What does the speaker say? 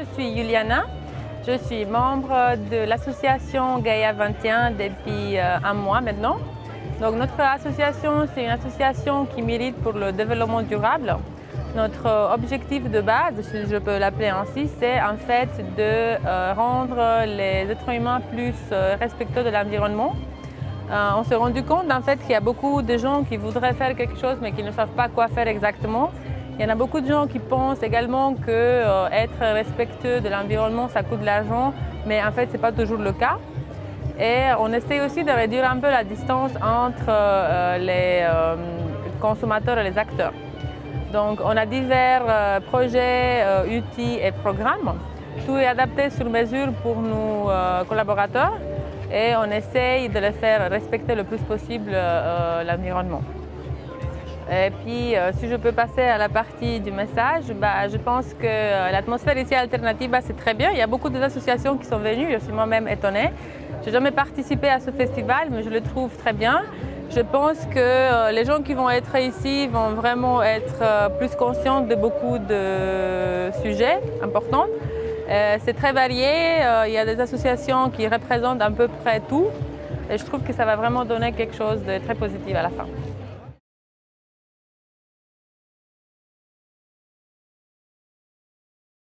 Je suis Juliana, je suis membre de l'association Gaia 21 depuis euh, un mois maintenant. Donc notre association, c'est une association qui milite pour le développement durable. Notre objectif de base, si je peux l'appeler ainsi, c'est en fait de euh, rendre les êtres humains plus euh, respectueux de l'environnement. on s'est rendu compte en fait qu'il y a beaucoup de gens qui voudraient faire quelque chose mais qui ne savent pas quoi faire exactement. Il y en a beaucoup de gens qui pensent également que euh, être respectueux de l'environnement, ça coûte de l'argent, mais en fait, ce n'est pas toujours le cas. Et on essaie aussi de réduire un peu la distance entre euh, les euh, consommateurs et les acteurs. Donc, on a divers projets, outils et programmes. Tout est adapté sur mesure pour nos collaborateurs et on essaye de les faire respecter le plus possible l'environnement. Et puis, euh, si je peux passer à la partie du message, bah, je pense que euh, l'atmosphère ici alternative, c'est très bien. Il y a beaucoup d'associations qui sont venues, je suis moi-même étonnée. Je n'ai jamais participé à ce festival, mais je le trouve très bien. Je pense que euh, les gens qui vont être ici vont vraiment être plus conscients de beaucoup de sujets importants. C'est très varié, il y a des associations qui représentent à peu près tout. Et je trouve que ça va vraiment donner quelque chose de très positif à la fin.